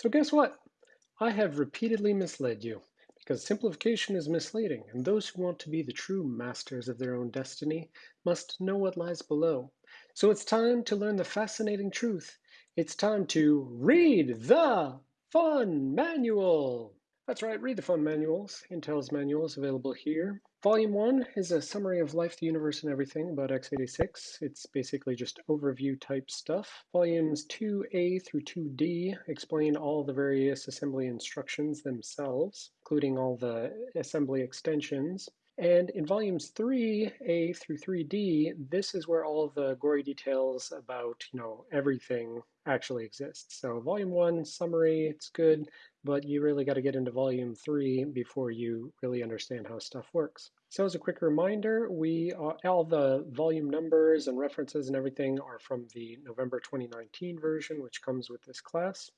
So guess what? I have repeatedly misled you, because simplification is misleading, and those who want to be the true masters of their own destiny must know what lies below. So it's time to learn the fascinating truth. It's time to read the Fun Manual! That's right, read the Fun Manuals. Intel's manuals available here. Volume 1 is a summary of life, the universe, and everything about x86. It's basically just overview type stuff. Volumes 2A through 2D explain all the various assembly instructions themselves, including all the assembly extensions. And in volumes 3A through 3D, this is where all the gory details about, you know, everything actually exists. So volume 1, summary, it's good but you really got to get into volume three before you really understand how stuff works. So as a quick reminder, we uh, all the volume numbers and references and everything are from the November 2019 version, which comes with this class,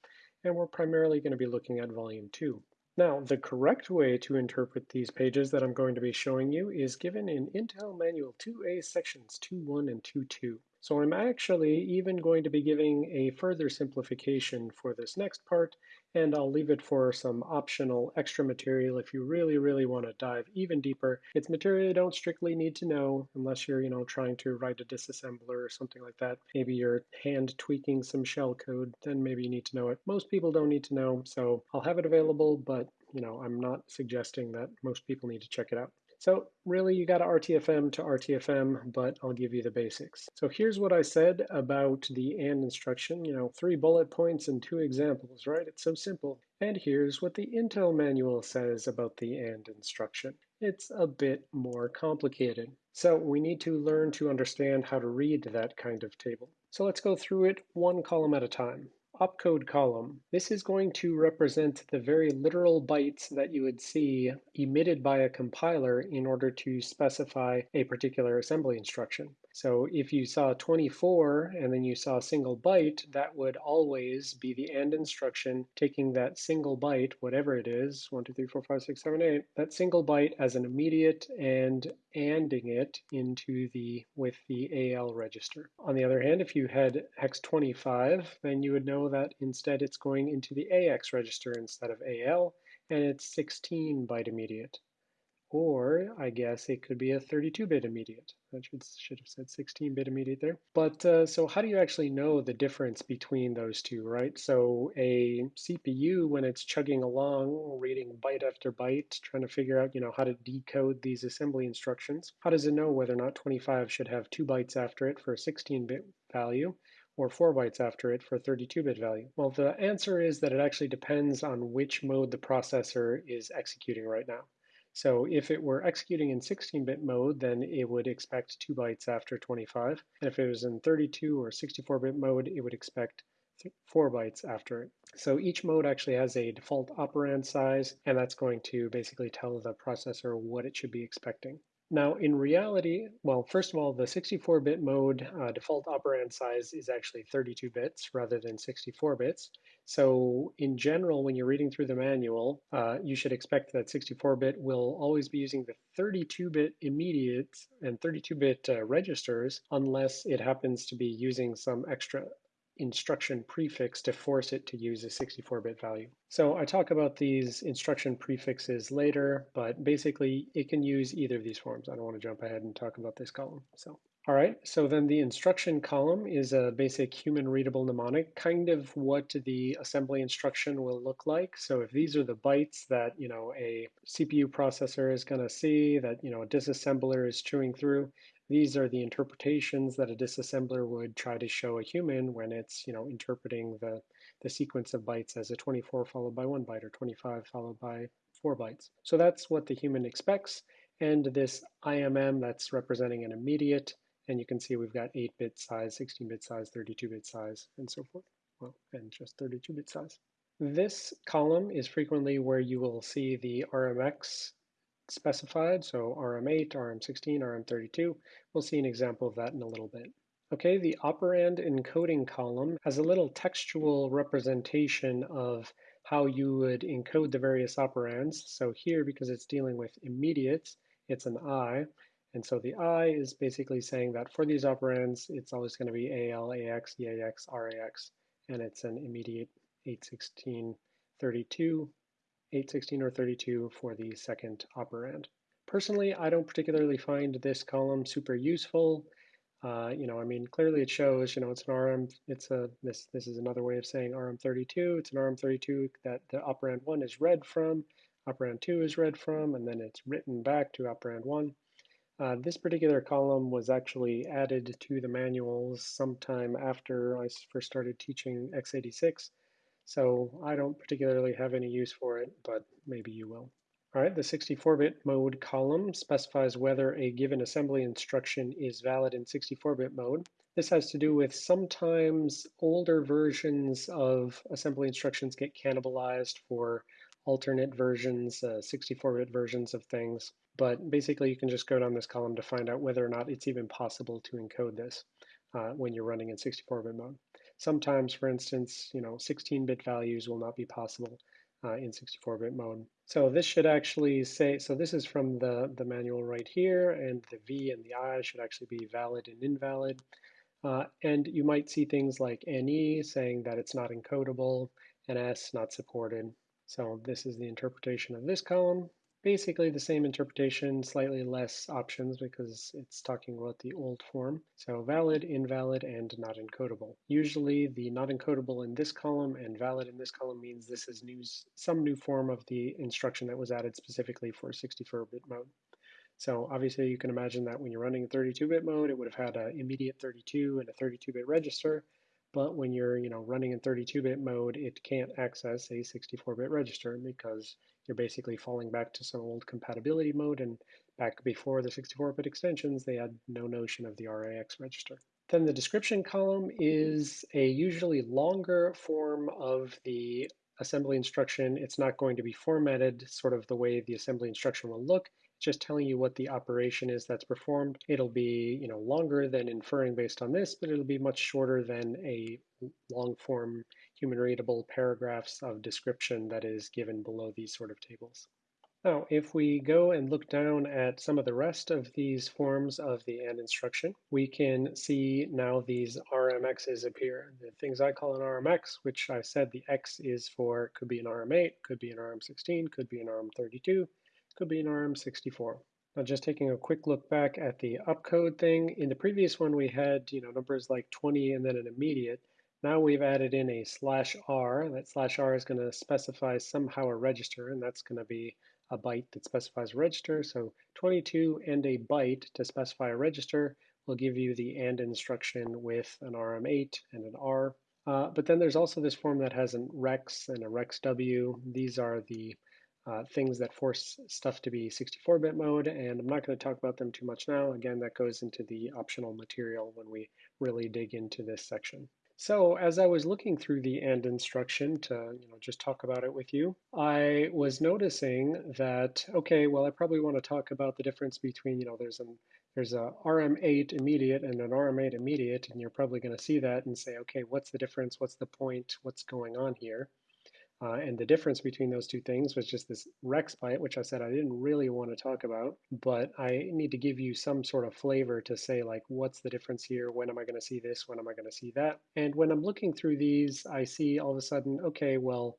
and we're primarily going to be looking at volume two. Now, the correct way to interpret these pages that I'm going to be showing you is given in Intel Manual 2A sections 2.1 and 2.2. So I'm actually even going to be giving a further simplification for this next part, and I'll leave it for some optional extra material if you really, really want to dive even deeper. It's material you don't strictly need to know unless you're, you know, trying to write a disassembler or something like that. Maybe you're hand tweaking some shell code, then maybe you need to know it. Most people don't need to know, so I'll have it available, but you know, I'm not suggesting that most people need to check it out. So really you got to RTFM to RTFM, but I'll give you the basics. So here's what I said about the AND instruction, you know, three bullet points and two examples, right? It's so simple. And here's what the Intel manual says about the AND instruction. It's a bit more complicated. So we need to learn to understand how to read that kind of table. So let's go through it one column at a time opcode column. This is going to represent the very literal bytes that you would see emitted by a compiler in order to specify a particular assembly instruction. So if you saw 24 and then you saw a single byte, that would always be the AND instruction taking that single byte, whatever it is, 1, 2, 3, 4, 5, 6, 7, 8, that single byte as an immediate and ANDing it into the with the AL register. On the other hand, if you had hex 25, then you would know that instead it's going into the AX register instead of AL, and it's 16 byte immediate. Or I guess it could be a 32-bit immediate. I should, should have said 16-bit immediate there. But uh, so how do you actually know the difference between those two, right? So a CPU, when it's chugging along, reading byte after byte, trying to figure out, you know, how to decode these assembly instructions, how does it know whether or not 25 should have two bytes after it for a 16-bit value or 4 bytes after it for a 32-bit value? Well, the answer is that it actually depends on which mode the processor is executing right now. So if it were executing in 16-bit mode, then it would expect 2 bytes after 25. And if it was in 32 or 64-bit mode, it would expect 4 bytes after it. So each mode actually has a default operand size, and that's going to basically tell the processor what it should be expecting. Now, in reality, well, first of all, the 64-bit mode uh, default operand size is actually 32 bits rather than 64 bits. So in general, when you're reading through the manual, uh, you should expect that 64-bit will always be using the 32-bit immediate and 32-bit uh, registers unless it happens to be using some extra instruction prefix to force it to use a 64-bit value. So I talk about these instruction prefixes later, but basically it can use either of these forms. I don't want to jump ahead and talk about this column. So, all right, so then the instruction column is a basic human readable mnemonic, kind of what the assembly instruction will look like. So if these are the bytes that, you know, a CPU processor is going to see, that, you know, a disassembler is chewing through, these are the interpretations that a disassembler would try to show a human when it's, you know, interpreting the, the sequence of bytes as a 24 followed by one byte or 25 followed by four bytes. So that's what the human expects. And this IMM that's representing an immediate, and you can see we've got 8-bit size, 16-bit size, 32-bit size, and so forth. Well, and just 32-bit size. This column is frequently where you will see the RMX specified, so RM8, RM16, RM32. We'll see an example of that in a little bit. Okay, the operand encoding column has a little textual representation of how you would encode the various operands. So here, because it's dealing with immediates, it's an I. And so the I is basically saying that for these operands, it's always going to be AL, AX, EAX, RAX, and it's an immediate 816, 32, 816 or 32 for the second operand. Personally, I don't particularly find this column super useful. Uh, you know, I mean, clearly it shows, you know, it's an RM, it's a, this, this is another way of saying RM32. It's an RM32 that the operand one is read from, operand two is read from, and then it's written back to operand one. Uh, this particular column was actually added to the manuals sometime after I first started teaching x86. So I don't particularly have any use for it, but maybe you will. All right, the 64-bit mode column specifies whether a given assembly instruction is valid in 64-bit mode. This has to do with sometimes older versions of assembly instructions get cannibalized for alternate versions, 64-bit uh, versions of things. But basically, you can just go down this column to find out whether or not it's even possible to encode this uh, when you're running in 64-bit mode. Sometimes, for instance, you know, 16-bit values will not be possible uh, in 64-bit mode. So this should actually say, so this is from the, the manual right here, and the V and the I should actually be valid and invalid. Uh, and you might see things like NE saying that it's not encodable, and S not supported. So this is the interpretation of this column basically the same interpretation, slightly less options because it's talking about the old form. So valid, invalid, and not encodable. Usually the not encodable in this column and valid in this column means this is new, some new form of the instruction that was added specifically for 64-bit mode. So obviously you can imagine that when you're running 32-bit mode, it would have had an immediate 32 and a 32-bit register. But when you're you know, running in 32-bit mode, it can't access a 64-bit register because you're basically falling back to some old compatibility mode. And back before the 64-bit extensions, they had no notion of the RAX register. Then the description column is a usually longer form of the assembly instruction. It's not going to be formatted sort of the way the assembly instruction will look It's just telling you what the operation is that's performed. It'll be you know longer than inferring based on this, but it'll be much shorter than a long form human readable paragraphs of description that is given below these sort of tables. Now, if we go and look down at some of the rest of these forms of the AND instruction, we can see now these RMXs appear. The things I call an RMX, which I said the X is for, could be an RM8, could be an RM16, could be an RM32, could be an RM64. Now just taking a quick look back at the opcode thing, in the previous one we had you know numbers like 20 and then an immediate. Now we've added in a slash R. That slash R is going to specify somehow a register, and that's going to be a byte that specifies a register. So 22 and a byte to specify a register will give you the AND instruction with an RM8 and an R. Uh, but then there's also this form that has an rex and a rexw. These are the uh, things that force stuff to be 64-bit mode, and I'm not going to talk about them too much now. Again, that goes into the optional material when we really dig into this section. So as I was looking through the AND instruction to you know, just talk about it with you, I was noticing that, okay, well, I probably want to talk about the difference between, you know, there's an there's a RM8 immediate and an RM8 immediate, and you're probably going to see that and say, okay, what's the difference? What's the point? What's going on here? Uh, and the difference between those two things was just this Rex byte, which I said I didn't really want to talk about, but I need to give you some sort of flavor to say like, what's the difference here? When am I going to see this? When am I going to see that? And when I'm looking through these, I see all of a sudden, okay, well,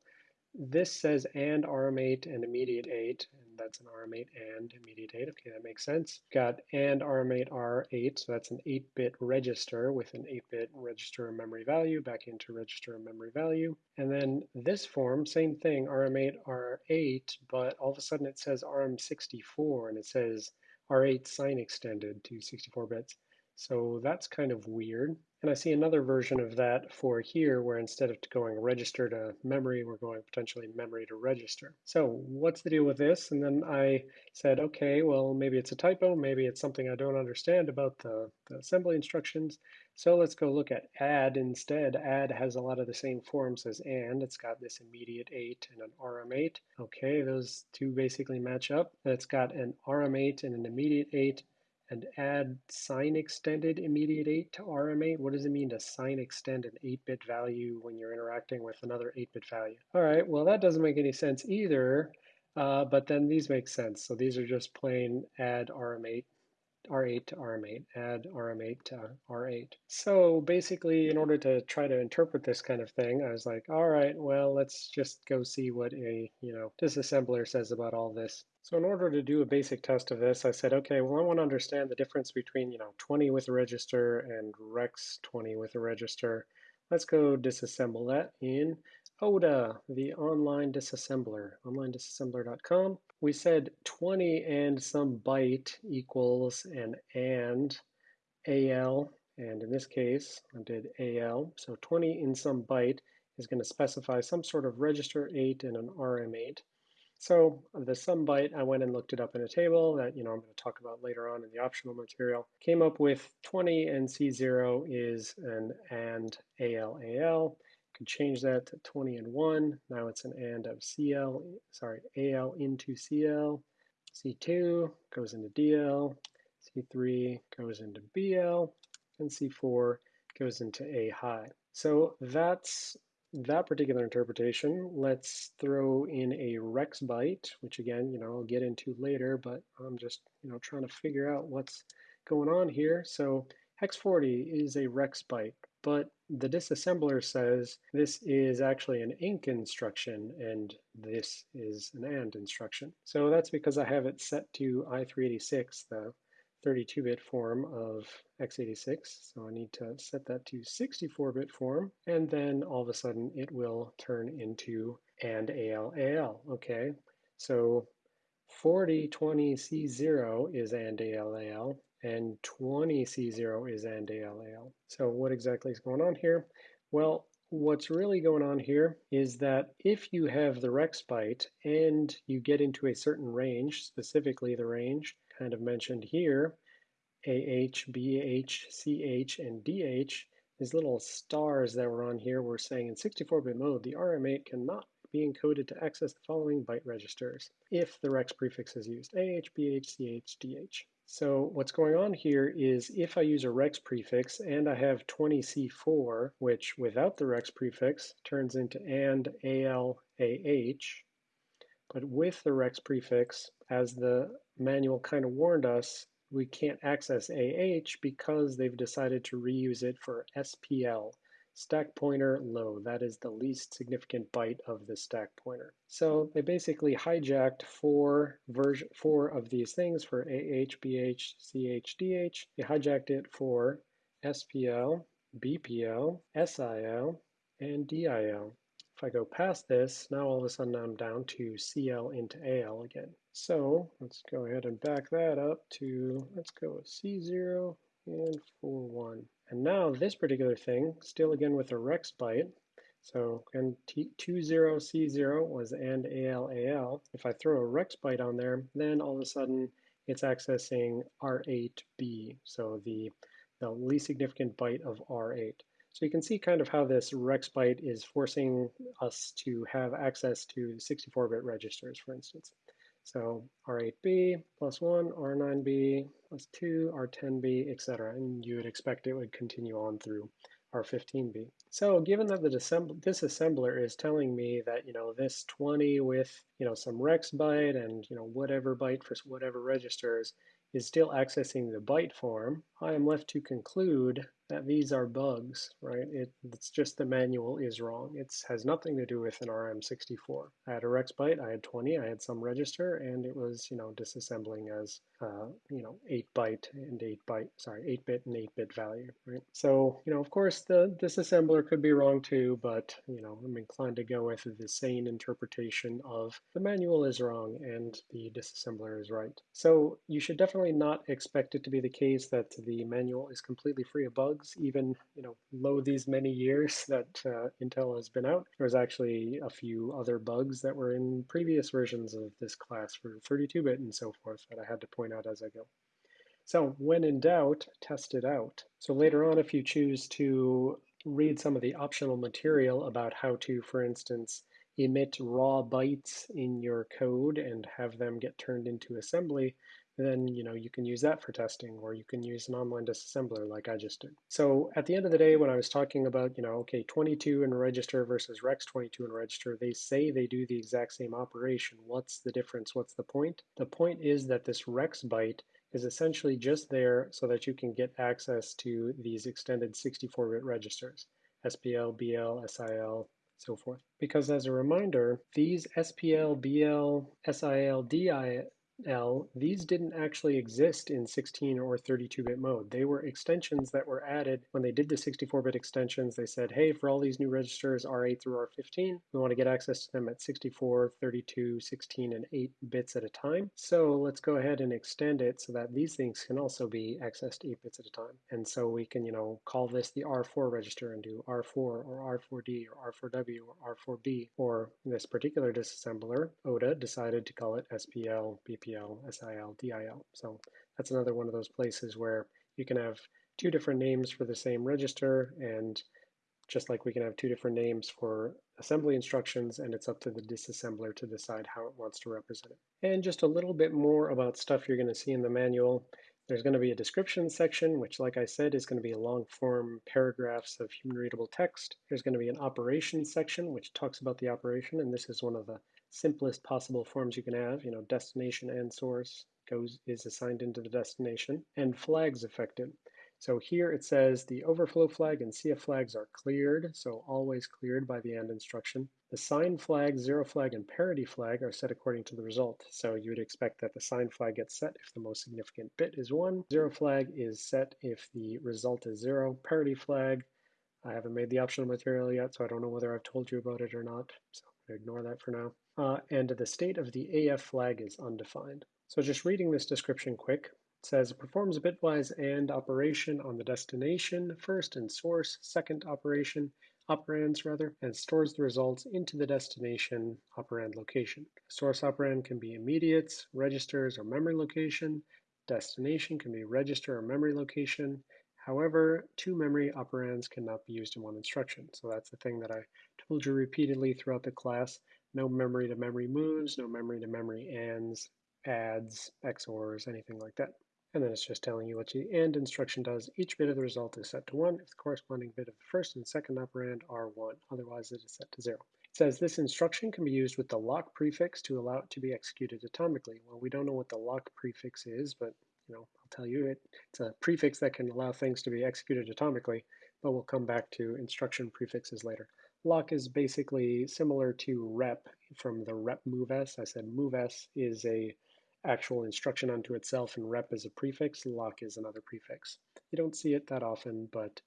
this says and RM8 and immediate 8, and that's an RM8 and immediate 8. Okay, that makes sense. Got and RM8 R8, so that's an 8-bit register with an 8-bit register memory value back into register memory value. And then this form, same thing, RM8 R8, but all of a sudden it says RM64 and it says R8 sign extended to 64 bits. So that's kind of weird. And I see another version of that for here where instead of going register to memory, we're going potentially memory to register. So what's the deal with this? And then I said, okay, well, maybe it's a typo. Maybe it's something I don't understand about the, the assembly instructions. So let's go look at add instead. Add has a lot of the same forms as and. It's got this immediate 8 and an RM8. Okay, those two basically match up. It's got an RM8 and an immediate 8 and add sign extended immediate 8 to RM8. What does it mean to sign extend an 8-bit value when you're interacting with another 8-bit value? All right, well that doesn't make any sense either, uh, but then these make sense. So these are just plain add RM8 R8 to RM8, add RM8 to R8. So basically, in order to try to interpret this kind of thing, I was like, all right, well, let's just go see what a, you know, disassembler says about all this. So in order to do a basic test of this, I said, okay, well, I want to understand the difference between, you know, 20 with a register and Rex 20 with a register. Let's go disassemble that in ODA, the online disassembler, onlinedisassembler.com. We said 20 and some byte equals an AND AL, and in this case, I did AL. So 20 in some byte is going to specify some sort of register 8 and an RM8. So the some byte, I went and looked it up in a table that you know I'm going to talk about later on in the optional material. Came up with 20 and C0 is an AND AL AL. Change that to 20 and 1. Now it's an AND of CL, sorry, AL into CL. C2 goes into DL. C3 goes into BL. And C4 goes into A high. So that's that particular interpretation, let's throw in a Rex byte, which again, you know, I'll get into later, but I'm just, you know, trying to figure out what's going on here. So hex 40 is a Rex byte, but the disassembler says this is actually an INC instruction and this is an AND instruction. So that's because I have it set to I386, the 32-bit form of x86. So I need to set that to 64-bit form, and then all of a sudden it will turn into AND AL AL. Okay, so 4020C0 is AND AL AL, and 20C0 is AND AL AL. So what exactly is going on here? Well, what's really going on here is that if you have the Rex byte and you get into a certain range, specifically the range kind of mentioned here, AH, BH, CH, and DH, these little stars that were on here were saying in 64-bit mode, the RM8 cannot be encoded to access the following byte registers if the REX prefix is used, AH, BH, CH, DH. So what's going on here is if I use a REX prefix and I have 20C4, which without the REX prefix turns into AND AL AH, but with the REX prefix, as the manual kind of warned us, we can't access AH because they've decided to reuse it for SPL, stack pointer low. That is the least significant byte of the stack pointer. So they basically hijacked four version four of these things for AH, BH, CH, DH. They hijacked it for SPL, BPL, SIL, and DIL. If I go past this, now all of a sudden I'm down to CL into AL again. So let's go ahead and back that up to, let's go with C0 and 4, 1. And now this particular thing, still again with a Rex byte, so and T20C0 was AND AL AL. If I throw a Rex byte on there, then all of a sudden it's accessing R8B, so the, the least significant byte of R8. So you can see kind of how this Rex byte is forcing us to have access to 64-bit registers, for instance. So R8B plus 1, R9B plus 2, R10B, etc. And you would expect it would continue on through R15B. So given that the disassembler is telling me that, you know, this 20 with, you know, some Rex byte and, you know, whatever byte for whatever registers is still accessing the byte form, I am left to conclude that these are bugs, right? It, it's just the manual is wrong. It has nothing to do with an RM64. I had a Rex byte, I had 20, I had some register, and it was, you know, disassembling as, uh, you know, 8 byte and 8 byte, sorry, 8 bit and 8 bit value, right? So, you know, of course, the disassembler could be wrong too, but, you know, I'm inclined to go with the sane interpretation of the manual is wrong and the disassembler is right. So you should definitely not expect it to be the case that the manual is completely free of bugs bugs, even you know, low these many years that uh, Intel has been out. There's actually a few other bugs that were in previous versions of this class for 32-bit and so forth that I had to point out as I go. So when in doubt, test it out. So later on, if you choose to read some of the optional material about how to, for instance, emit raw bytes in your code and have them get turned into assembly, then you know you can use that for testing or you can use an online disassembler like I just did. So at the end of the day when I was talking about you know okay 22 in register versus Rex 22 in register they say they do the exact same operation. What's the difference? What's the point? The point is that this Rex byte is essentially just there so that you can get access to these extended 64-bit registers, SPL, BL, SIL, so forth. Because as a reminder, these SPL, BL, SIL, DIL L, these didn't actually exist in 16 or 32-bit mode. They were extensions that were added when they did the 64-bit extensions. They said, hey, for all these new registers, R8 through R15, we want to get access to them at 64, 32, 16, and 8 bits at a time. So let's go ahead and extend it so that these things can also be accessed 8 bits at a time. And so we can, you know, call this the R4 register and do R4 or R4D or R4W or R4B. Or this particular disassembler, ODA, decided to call it SPL, BPL, SIL, DIL. So that's another one of those places where you can have two different names for the same register and just like we can have two different names for assembly instructions and it's up to the disassembler to decide how it wants to represent it. And just a little bit more about stuff you're going to see in the manual. There's going to be a description section, which like I said is going to be a long form paragraphs of human readable text. There's going to be an operations section, which talks about the operation, and this is one of the simplest possible forms you can have, you know, destination and source goes is assigned into the destination, and flags affected. So here it says the overflow flag and CF flags are cleared, so always cleared by the AND instruction. The sign flag, zero flag, and parity flag are set according to the result. So you would expect that the sign flag gets set if the most significant bit is one. Zero flag is set if the result is zero. Parity flag, I haven't made the optional material yet, so I don't know whether I've told you about it or not. So ignore that for now. Uh, and the state of the AF flag is undefined. So just reading this description quick, it says it performs a bitwise AND operation on the destination first and source second operation, operands rather, and stores the results into the destination operand location. Source operand can be immediates, registers, or memory location. Destination can be register or memory location. However, two memory operands cannot be used in one instruction. So that's the thing that I told you repeatedly throughout the class. No memory to memory moves, no memory to memory ands, adds, XORs, anything like that. And then it's just telling you what the AND instruction does. Each bit of the result is set to 1 if the corresponding bit of the first and second operand are 1. Otherwise, it is set to 0. It says this instruction can be used with the lock prefix to allow it to be executed atomically. Well, we don't know what the lock prefix is, but you know, I'll tell you it, it's a prefix that can allow things to be executed atomically, but we'll come back to instruction prefixes later. Lock is basically similar to rep from the rep moves. I said moves is a actual instruction unto itself and rep is a prefix, lock is another prefix. You don't see it that often, but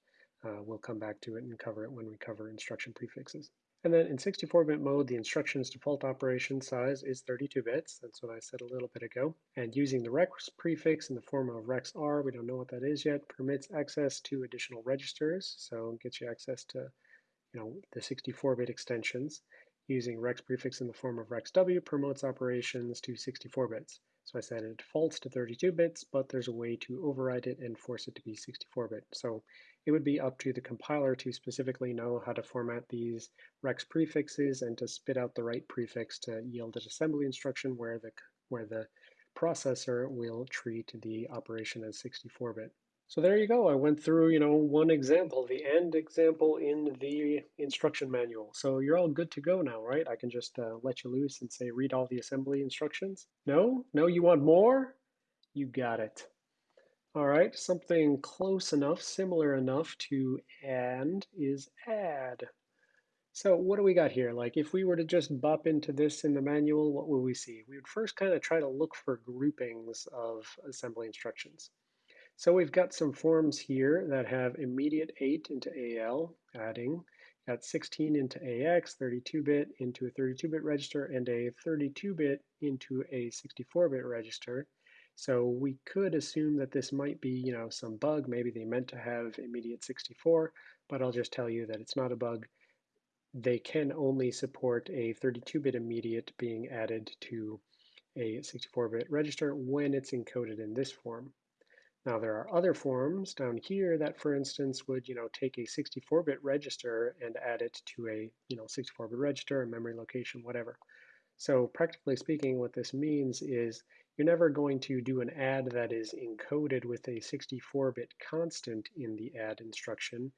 uh, we'll come back to it and cover it when we cover instruction prefixes. And then in 64-bit mode, the instruction's default operation size is 32 bits. That's what I said a little bit ago. And using the rex prefix in the form of rexr, we don't know what that is yet, permits access to additional registers. So gets you access to you know, the 64-bit extensions. Using rex prefix in the form of rexw promotes operations to 64 bits. So I said it defaults to 32 bits, but there's a way to override it and force it to be 64-bit. So it would be up to the compiler to specifically know how to format these rex prefixes and to spit out the right prefix to yield an assembly instruction where the, where the processor will treat the operation as 64-bit. So there you go. I went through, you know, one example, the AND example in the instruction manual. So you're all good to go now, right? I can just uh, let you loose and say, read all the assembly instructions. No? No, you want more? You got it. All right, something close enough, similar enough to AND is add. So what do we got here? Like if we were to just bop into this in the manual, what would we see? We would first kind of try to look for groupings of assembly instructions. So we've got some forms here that have immediate 8 into AL, adding, got 16 into AX, 32-bit into a 32-bit register, and a 32-bit into a 64-bit register. So we could assume that this might be, you know, some bug. Maybe they meant to have immediate 64, but I'll just tell you that it's not a bug. They can only support a 32-bit immediate being added to a 64-bit register when it's encoded in this form. Now there are other forms down here that, for instance, would you know take a 64-bit register and add it to a you know 64-bit register, a memory location, whatever. So practically speaking, what this means is you're never going to do an add that is encoded with a 64-bit constant in the add instruction,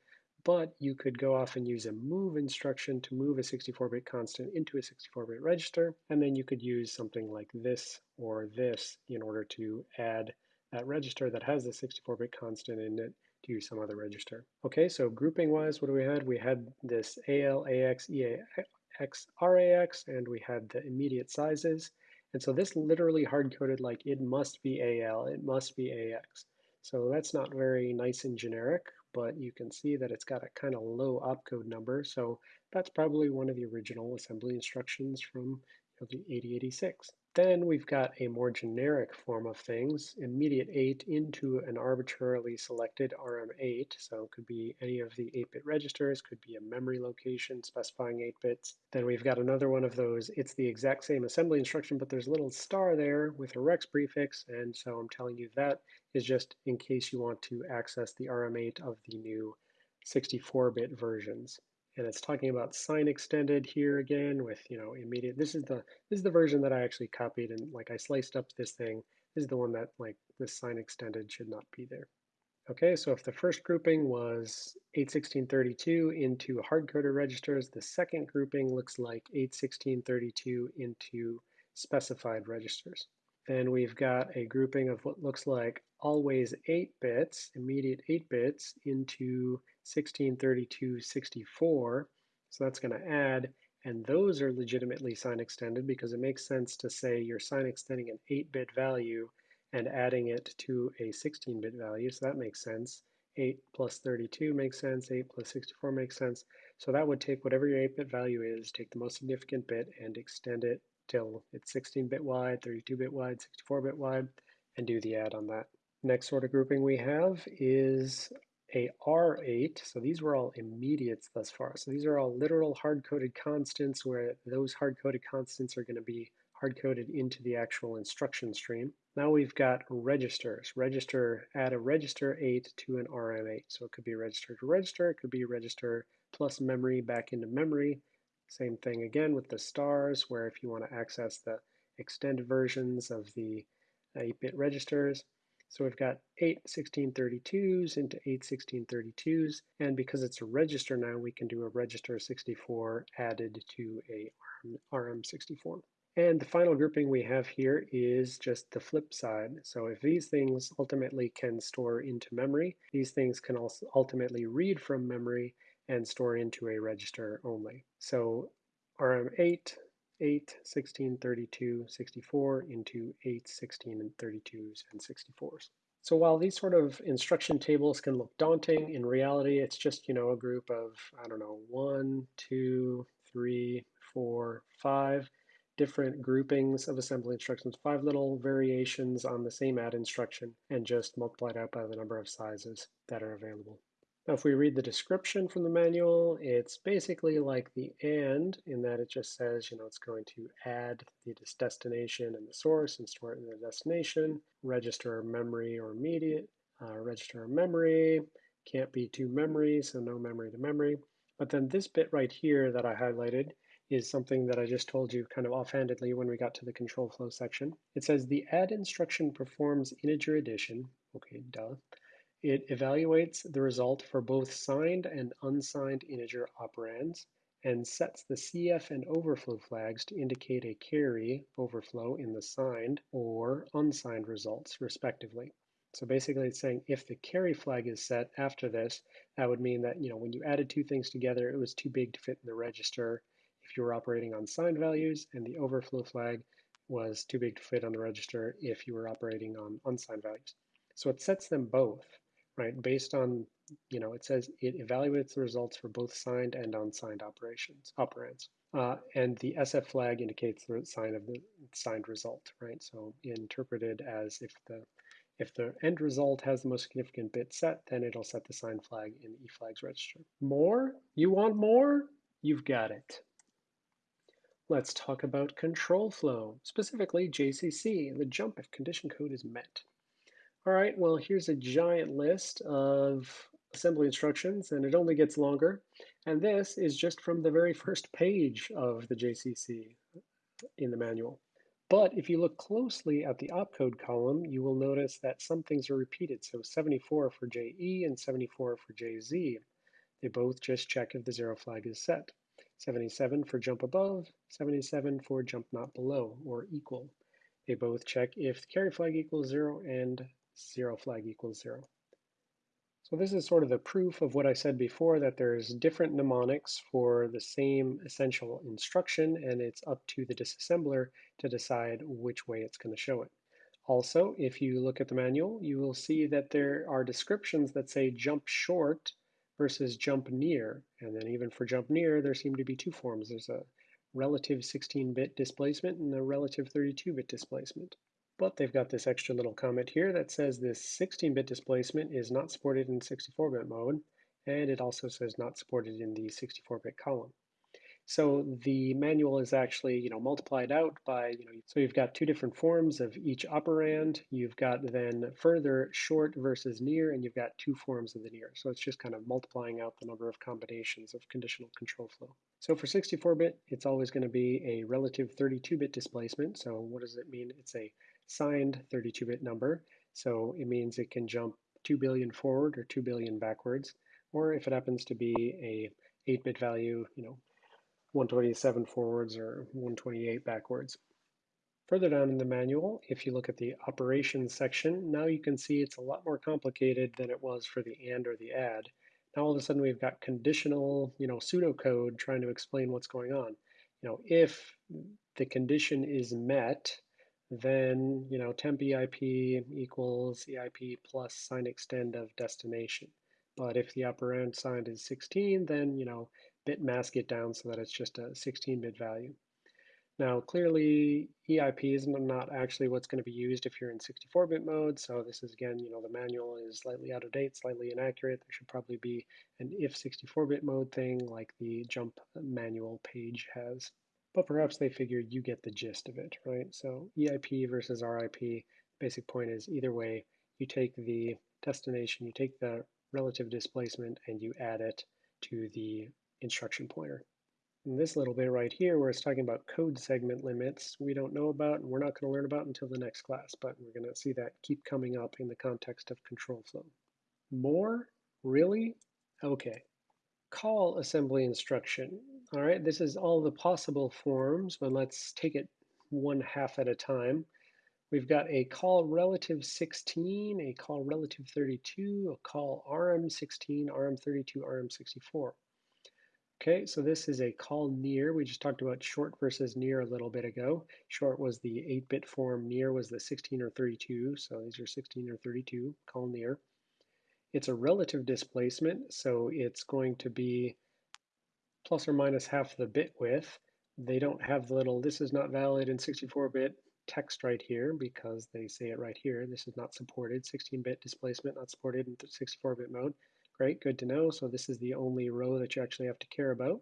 but you could go off and use a move instruction to move a 64-bit constant into a 64-bit register, and then you could use something like this or this in order to add that register that has the 64-bit constant in it to some other register. Okay, so grouping wise, what do we had? We had this AL, AX, EAX, RAX, and we had the immediate sizes. And so this literally hard-coded like it must be AL, it must be AX. So that's not very nice and generic, but you can see that it's got a kind of low opcode number. So that's probably one of the original assembly instructions from the 8086. Then we've got a more generic form of things, immediate 8 into an arbitrarily selected RM8. So it could be any of the 8-bit registers, could be a memory location specifying 8 bits. Then we've got another one of those, it's the exact same assembly instruction, but there's a little star there with a rex prefix. And so I'm telling you that is just in case you want to access the RM8 of the new 64-bit versions and it's talking about sign extended here again with you know immediate this is the this is the version that I actually copied and like I sliced up this thing. This is the one that like this sign extended should not be there. Okay so if the first grouping was 81632 into hard-coded registers the second grouping looks like 81632 into specified registers. Then we've got a grouping of what looks like always 8 bits, immediate 8 bits, into 1632 64. So that's going to add, and those are legitimately sign extended because it makes sense to say you're sign extending an 8-bit value and adding it to a 16-bit value. So that makes sense. 8 plus 32 makes sense. 8 plus 64 makes sense. So that would take whatever your 8-bit value is, take the most significant bit, and extend it till it's 16-bit wide, 32-bit wide, 64-bit wide, and do the add on that. Next sort of grouping we have is a R8. So these were all immediates thus far. So these are all literal hard-coded constants where those hard-coded constants are going to be hard-coded into the actual instruction stream. Now we've got registers. Register, add a register 8 to an RM8. So it could be register to register, it could be register plus memory back into memory. Same thing again with the stars, where if you want to access the extended versions of the 8-bit registers. So we've got 8 1632s into 8 1632s, and because it's a register now, we can do a register 64 added to a RM64. And the final grouping we have here is just the flip side. So if these things ultimately can store into memory, these things can also ultimately read from memory and store into a register only. So RM8, 8, 16, 32, 64 into 8, 16, and 32s and 64s. So while these sort of instruction tables can look daunting, in reality, it's just, you know, a group of, I don't know, one, two, three, four, five different groupings of assembly instructions, five little variations on the same add instruction, and just multiplied out by the number of sizes that are available. Now, if we read the description from the manual, it's basically like the AND in that it just says, you know, it's going to add the destination and the source and store it in the destination, register memory or immediate, uh, register memory, can't be two memories, so no memory to memory. But then this bit right here that I highlighted is something that I just told you kind of offhandedly when we got to the control flow section. It says the add instruction performs integer addition, okay, duh, it evaluates the result for both signed and unsigned integer operands and sets the CF and overflow flags to indicate a carry overflow in the signed or unsigned results, respectively. So basically it's saying if the carry flag is set after this, that would mean that you know when you added two things together, it was too big to fit in the register if you were operating on signed values, and the overflow flag was too big to fit on the register if you were operating on unsigned values. So it sets them both right? Based on, you know, it says it evaluates the results for both signed and unsigned operations, operands. Uh, and the SF flag indicates the sign of the signed result, right? So interpreted as if the if the end result has the most significant bit set, then it'll set the sign flag in the eFlags register. More? You want more? You've got it. Let's talk about control flow, specifically JCC, the jump if condition code is met. All right, well, here's a giant list of assembly instructions, and it only gets longer. And this is just from the very first page of the JCC in the manual. But if you look closely at the opcode column, you will notice that some things are repeated. So 74 for JE and 74 for JZ. They both just check if the zero flag is set. 77 for jump above, 77 for jump not below or equal. They both check if the carry flag equals zero and zero flag equals zero. So this is sort of the proof of what I said before, that there's different mnemonics for the same essential instruction, and it's up to the disassembler to decide which way it's going to show it. Also, if you look at the manual, you will see that there are descriptions that say jump short versus jump near. And then even for jump near, there seem to be two forms. There's a relative 16-bit displacement and a relative 32-bit displacement. But they've got this extra little comment here that says this 16-bit displacement is not supported in 64-bit mode, and it also says not supported in the 64-bit column. So the manual is actually, you know, multiplied out by, you know, so you've got two different forms of each operand. You've got then further short versus near, and you've got two forms of the near. So it's just kind of multiplying out the number of combinations of conditional control flow. So for 64-bit, it's always going to be a relative 32-bit displacement. So what does it mean? It's a signed 32-bit number. So it means it can jump 2 billion forward or 2 billion backwards. Or if it happens to be a 8-bit value, you know, 127 forwards or 128 backwards. Further down in the manual, if you look at the operations section, now you can see it's a lot more complicated than it was for the AND or the ADD. Now all of a sudden we've got conditional, you know, pseudocode trying to explain what's going on. You know, if the condition is met, then you know temp EIP equals EIP plus sign extend of destination. But if the operand signed is 16, then you know bit mask it down so that it's just a 16-bit value. Now clearly EIP is not actually what's going to be used if you're in 64-bit mode. So this is again, you know, the manual is slightly out of date, slightly inaccurate. There should probably be an if 64-bit mode thing like the jump manual page has but perhaps they figured you get the gist of it, right? So EIP versus RIP, basic point is either way, you take the destination, you take the relative displacement and you add it to the instruction pointer. And this little bit right here where it's talking about code segment limits, we don't know about and we're not going to learn about until the next class, but we're going to see that keep coming up in the context of control flow. More? Really? Okay call assembly instruction. All right, this is all the possible forms, but let's take it one half at a time. We've got a call relative 16, a call relative 32, a call RM16, RM32, RM64. Okay, so this is a call near. We just talked about short versus near a little bit ago. Short was the 8-bit form, near was the 16 or 32, so these are 16 or 32, call near. It's a relative displacement, so it's going to be plus or minus half the bit width. They don't have the little, this is not valid in 64-bit text right here because they say it right here. This is not supported, 16-bit displacement not supported in 64-bit mode. Great, good to know. So this is the only row that you actually have to care about.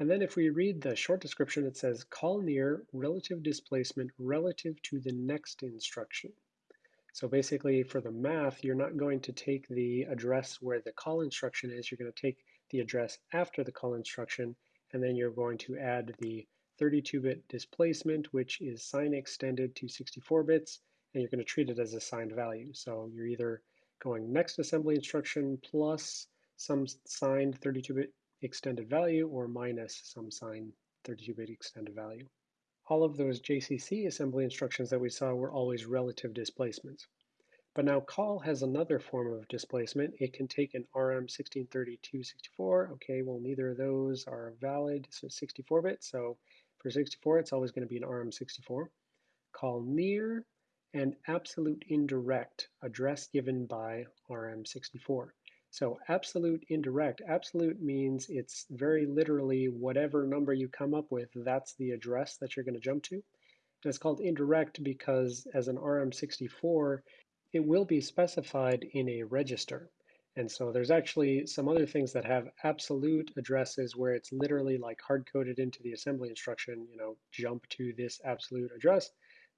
And then if we read the short description, it says call near relative displacement relative to the next instruction. So basically for the math, you're not going to take the address where the call instruction is, you're going to take the address after the call instruction, and then you're going to add the 32-bit displacement, which is sign extended to 64 bits, and you're going to treat it as a signed value. So you're either going next assembly instruction plus some signed 32-bit extended value or minus some signed 32-bit extended value all of those JCC assembly instructions that we saw were always relative displacements. But now call has another form of displacement. It can take an RM 1632-64. Okay, well, neither of those are valid, so 64-bit. So for 64, it's always going to be an RM64. Call near and absolute indirect, address given by RM64. So absolute indirect, absolute means it's very literally whatever number you come up with, that's the address that you're going to jump to. And it's called indirect because as an RM64, it will be specified in a register. And so there's actually some other things that have absolute addresses where it's literally like hard-coded into the assembly instruction, you know, jump to this absolute address.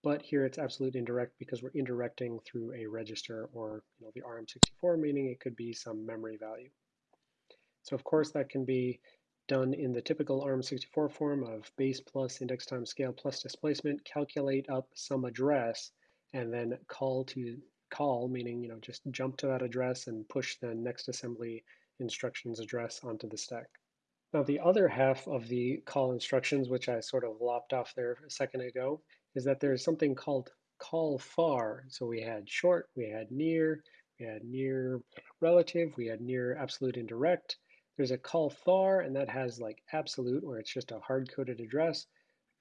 But here it's absolute indirect because we're indirecting through a register or you know, the RM64, meaning it could be some memory value. So of course that can be done in the typical RM64 form of base plus index times scale plus displacement, calculate up some address, and then call to call, meaning you know just jump to that address and push the next assembly instructions address onto the stack. Now the other half of the call instructions, which I sort of lopped off there a second ago, is that there's something called call far. So we had short, we had near, we had near relative, we had near absolute indirect. There's a call far, and that has like absolute, where it's just a hard-coded address.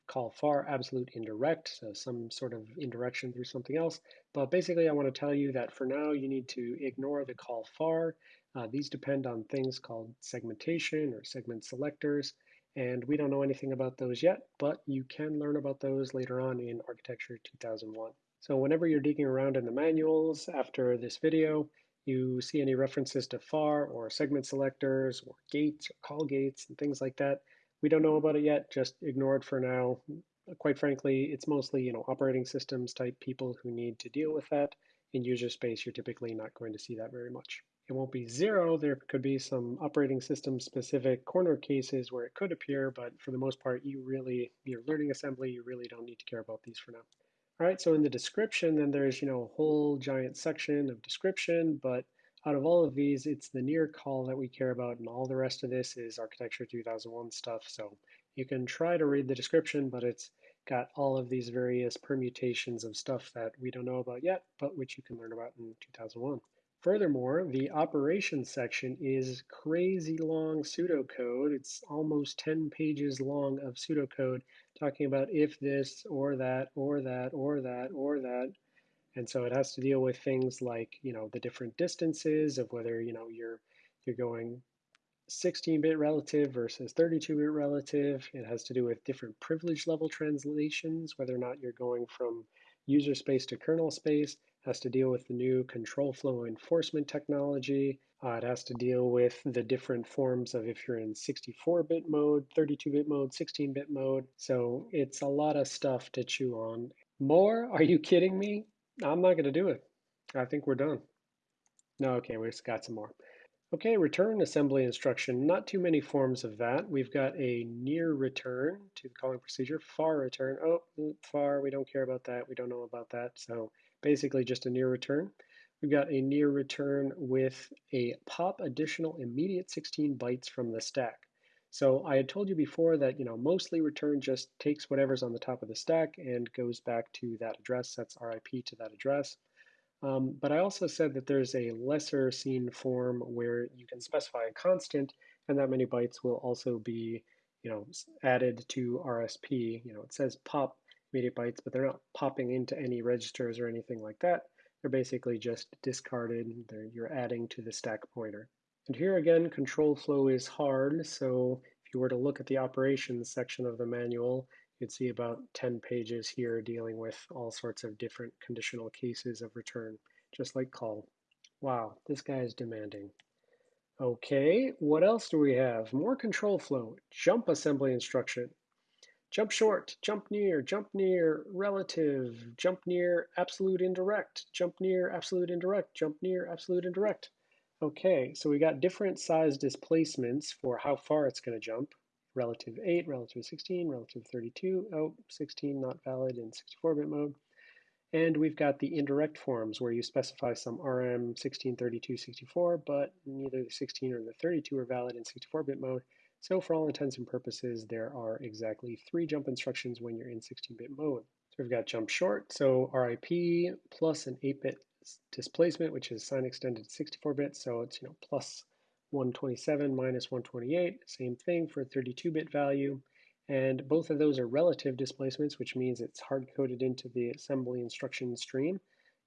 Call far absolute indirect, so some sort of indirection through something else. But basically, I want to tell you that for now, you need to ignore the call far. Uh, these depend on things called segmentation or segment selectors. And we don't know anything about those yet, but you can learn about those later on in Architecture 2001. So whenever you're digging around in the manuals after this video, you see any references to FAR or segment selectors or gates or call gates and things like that, we don't know about it yet, just ignore it for now. Quite frankly, it's mostly you know operating systems type people who need to deal with that. In user space, you're typically not going to see that very much. It won't be zero. There could be some operating system specific corner cases where it could appear, but for the most part, you really, you're learning assembly, you really don't need to care about these for now. All right, so in the description, then there's, you know, a whole giant section of description, but out of all of these, it's the near call that we care about, and all the rest of this is Architecture 2001 stuff. So you can try to read the description, but it's got all of these various permutations of stuff that we don't know about yet, but which you can learn about in 2001. Furthermore, the operations section is crazy long pseudocode. It's almost 10 pages long of pseudocode talking about if this or that or that or that or that and so it has to deal with things like, you know, the different distances of whether, you know, you're you're going 16-bit relative versus 32-bit relative. It has to do with different privilege level translations, whether or not you're going from user space to kernel space. Has to deal with the new control flow enforcement technology. Uh, it has to deal with the different forms of if you're in 64-bit mode, 32-bit mode, 16-bit mode. So it's a lot of stuff to chew on. More? Are you kidding me? I'm not going to do it. I think we're done. No, okay, we've got some more. Okay, return assembly instruction. Not too many forms of that. We've got a near return to the calling procedure, far return. Oh, far, we don't care about that. We don't know about that. So basically just a near return. We've got a near return with a pop additional immediate 16 bytes from the stack. So I had told you before that, you know, mostly return just takes whatever's on the top of the stack and goes back to that address, sets RIP to that address. Um, but I also said that there's a lesser seen form where you can specify a constant and that many bytes will also be, you know, added to RSP. You know, it says pop immediate bytes, but they're not popping into any registers or anything like that. They're basically just discarded. They're, you're adding to the stack pointer. And here again, control flow is hard, so if you were to look at the operations section of the manual, you'd see about 10 pages here dealing with all sorts of different conditional cases of return, just like call. Wow, this guy is demanding. Okay, what else do we have? More control flow, jump assembly instruction. Jump short, jump near, jump near, relative, jump near, absolute indirect, jump near, absolute indirect, jump near, absolute indirect. Okay, so we got different size displacements for how far it's going to jump. Relative 8, relative 16, relative 32. Oh, 16 not valid in 64-bit mode. And we've got the indirect forms where you specify some RM 16, 32, 64, but neither the 16 or the 32 are valid in 64-bit mode. So for all intents and purposes, there are exactly three jump instructions when you're in 16-bit mode. So we've got jump short, so RIP plus an 8-bit displacement, which is sign extended 64-bit, So it's, you know, plus 127 minus 128, same thing for 32-bit value. And both of those are relative displacements, which means it's hard-coded into the assembly instruction stream.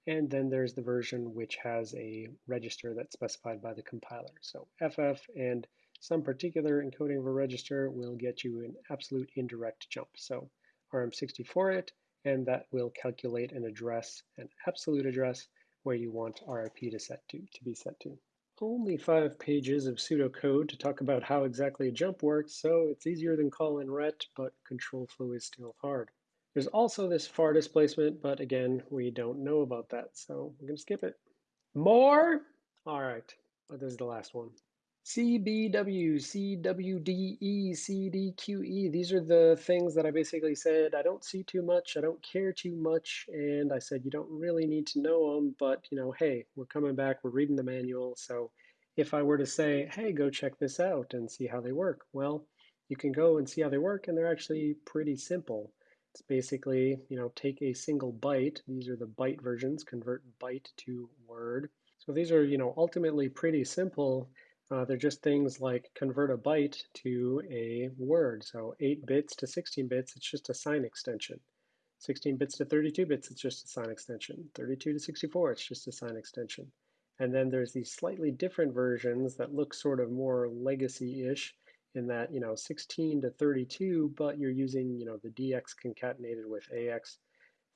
And then there's the version which has a register that's specified by the compiler. So FF and some particular encoding of a register will get you an absolute indirect jump. So RM64 it, and that will calculate an address, an absolute address, where you want RIP to set to, to be set to. Only five pages of pseudocode to talk about how exactly a jump works, so it's easier than call and ret, but control flow is still hard. There's also this far displacement, but again, we don't know about that, so we're gonna skip it. More? All right, but this is the last one. CBW, CWDE, CDQE. These are the things that I basically said I don't see too much, I don't care too much, and I said you don't really need to know them, but you know, hey, we're coming back, we're reading the manual, so if I were to say, hey, go check this out and see how they work, well, you can go and see how they work, and they're actually pretty simple. It's basically, you know, take a single byte. These are the byte versions, convert byte to word. So these are, you know, ultimately pretty simple. Uh, they're just things like convert a byte to a word. So 8 bits to 16 bits, it's just a sign extension. 16 bits to 32 bits, it's just a sign extension. 32 to 64, it's just a sign extension. And then there's these slightly different versions that look sort of more legacy-ish in that, you know, 16 to 32, but you're using, you know, the DX concatenated with AX.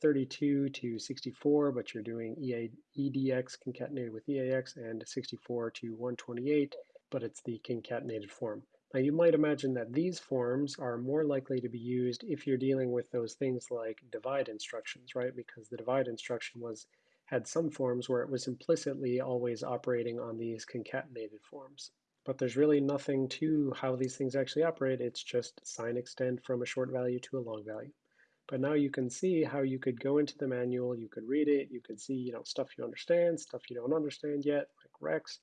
32 to 64, but you're doing EA, EDX concatenated with EAX, and 64 to 128, but it's the concatenated form. Now you might imagine that these forms are more likely to be used if you're dealing with those things like divide instructions, right? Because the divide instruction was had some forms where it was implicitly always operating on these concatenated forms. But there's really nothing to how these things actually operate. It's just sign extend from a short value to a long value. But now you can see how you could go into the manual, you could read it, you could see you know stuff you understand, stuff you don't understand yet, like Rex,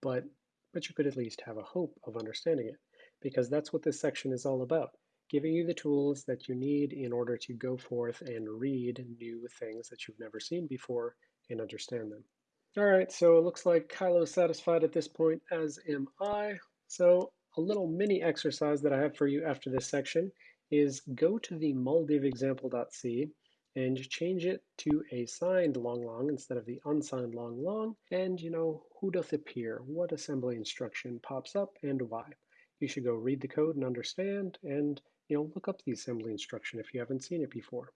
but but you could at least have a hope of understanding it because that's what this section is all about, giving you the tools that you need in order to go forth and read new things that you've never seen before and understand them. All right, so it looks like Kylo is satisfied at this point, as am I. So a little mini exercise that I have for you after this section is go to the example.c and change it to a signed long long instead of the unsigned long long. And you know, who doth appear? What assembly instruction pops up and why? You should go read the code and understand and you know, look up the assembly instruction if you haven't seen it before.